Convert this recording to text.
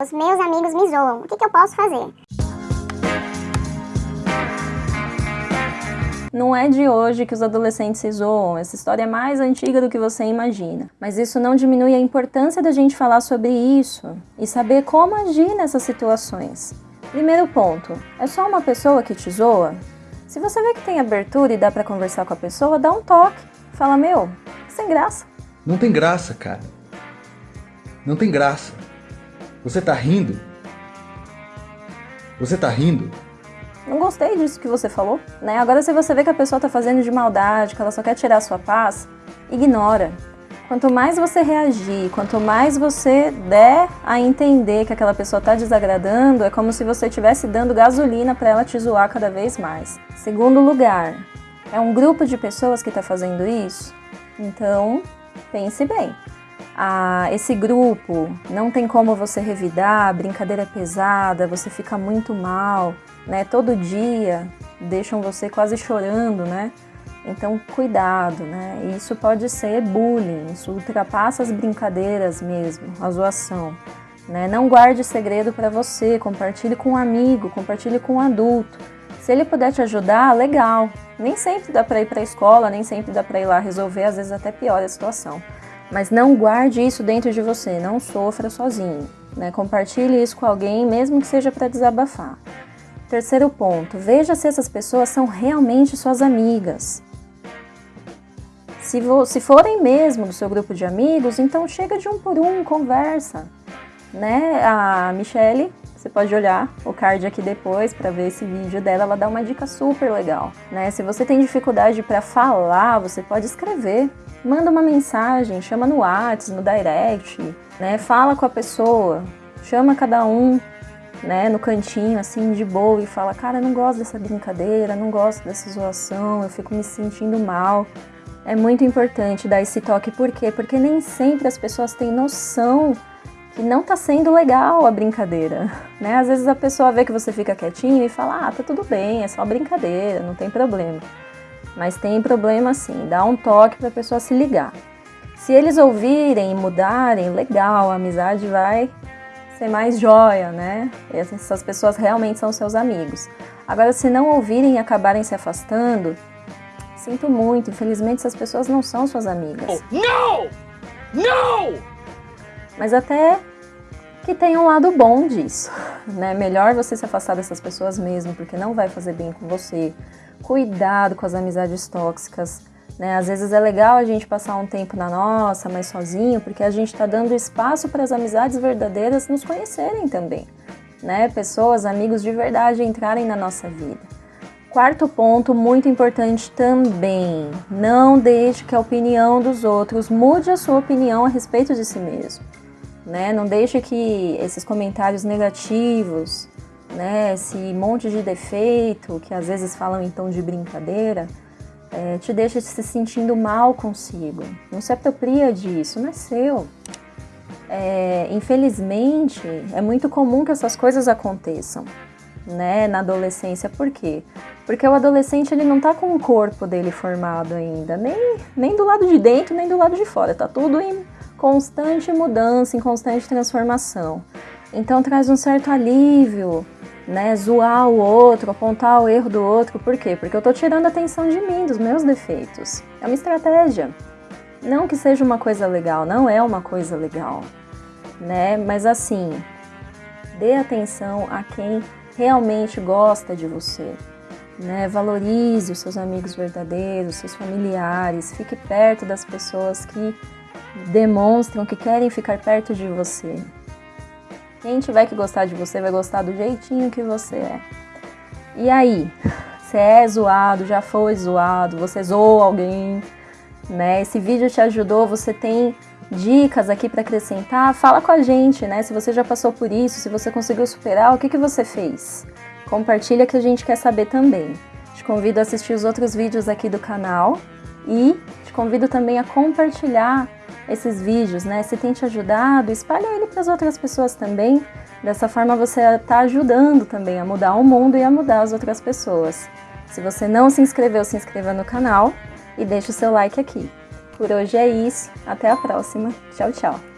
Os meus amigos me zoam, o que, que eu posso fazer? Não é de hoje que os adolescentes se zoam, essa história é mais antiga do que você imagina. Mas isso não diminui a importância da gente falar sobre isso e saber como agir nessas situações. Primeiro ponto, é só uma pessoa que te zoa? Se você vê que tem abertura e dá pra conversar com a pessoa, dá um toque. Fala, meu, sem graça. Não tem graça, cara. Não tem graça. Você tá rindo? Você tá rindo? Não gostei disso que você falou, né? Agora se você vê que a pessoa tá fazendo de maldade, que ela só quer tirar a sua paz, ignora. Quanto mais você reagir, quanto mais você der a entender que aquela pessoa tá desagradando, é como se você estivesse dando gasolina para ela te zoar cada vez mais. Segundo lugar, é um grupo de pessoas que tá fazendo isso? Então, pense bem ah, esse grupo, não tem como você revidar, brincadeira é pesada, você fica muito mal, né? Todo dia deixam você quase chorando, né? Então, cuidado, né? Isso pode ser bullying, isso ultrapassa as brincadeiras mesmo, a zoação. Né? Não guarde segredo para você, compartilhe com um amigo, compartilhe com um adulto. Se ele puder te ajudar, legal. Nem sempre dá para ir para a escola, nem sempre dá para ir lá resolver, às vezes até piora a situação. Mas não guarde isso dentro de você, não sofra sozinho. Né? Compartilhe isso com alguém, mesmo que seja para desabafar. Terceiro ponto, veja se essas pessoas são realmente suas amigas. Se, se forem mesmo do seu grupo de amigos, então chega de um por um, conversa. Né? A Michelle, você pode olhar o card aqui depois para ver esse vídeo dela, ela dá uma dica super legal. Né? Se você tem dificuldade para falar, você pode escrever manda uma mensagem, chama no WhatsApp, no direct, né? Fala com a pessoa, chama cada um, né, no cantinho, assim, de boa e fala, cara, eu não gosto dessa brincadeira, não gosto dessa zoação, eu fico me sentindo mal. É muito importante dar esse toque, por quê? Porque nem sempre as pessoas têm noção que não tá sendo legal a brincadeira, né? Às vezes a pessoa vê que você fica quietinho e fala, ah, tá tudo bem, é só brincadeira, não tem problema. Mas tem problema sim, dá um toque para a pessoa se ligar. Se eles ouvirem e mudarem, legal, a amizade vai ser mais joia, né? Essas pessoas realmente são seus amigos. Agora, se não ouvirem e acabarem se afastando, sinto muito, infelizmente essas pessoas não são suas amigas. Não! Não! Mas até que tem um lado bom disso, né? Melhor você se afastar dessas pessoas mesmo, porque não vai fazer bem com você cuidado com as amizades tóxicas. Né? Às vezes é legal a gente passar um tempo na nossa, mas sozinho, porque a gente está dando espaço para as amizades verdadeiras nos conhecerem também. Né? Pessoas, amigos de verdade entrarem na nossa vida. Quarto ponto, muito importante também, não deixe que a opinião dos outros mude a sua opinião a respeito de si mesmo. Né? Não deixe que esses comentários negativos, né, esse monte de defeito, que às vezes falam em tom de brincadeira, é, te deixa se sentindo mal consigo. Não se apropria disso, não é seu. É, infelizmente, é muito comum que essas coisas aconteçam né, na adolescência. Por quê? Porque o adolescente ele não tá com o corpo dele formado ainda, nem, nem do lado de dentro, nem do lado de fora. Tá tudo em constante mudança, em constante transformação. Então traz um certo alívio, né, zoar o outro, apontar o erro do outro. Por quê? Porque eu tô tirando a atenção de mim, dos meus defeitos. É uma estratégia. Não que seja uma coisa legal, não é uma coisa legal, né? Mas assim, dê atenção a quem realmente gosta de você, né? Valorize os seus amigos verdadeiros, seus familiares, fique perto das pessoas que demonstram que querem ficar perto de você, quem tiver que gostar de você vai gostar do jeitinho que você é. E aí, você é zoado, já foi zoado, você zoou alguém, né? Esse vídeo te ajudou, você tem dicas aqui para acrescentar, fala com a gente, né? Se você já passou por isso, se você conseguiu superar, o que, que você fez? Compartilha que a gente quer saber também. Te convido a assistir os outros vídeos aqui do canal e te convido também a compartilhar esses vídeos, né? Se tem te ajudado, espalha ele para as outras pessoas também. Dessa forma você está ajudando também a mudar o mundo e a mudar as outras pessoas. Se você não se inscreveu, se inscreva no canal e deixe o seu like aqui. Por hoje é isso, até a próxima. Tchau, tchau!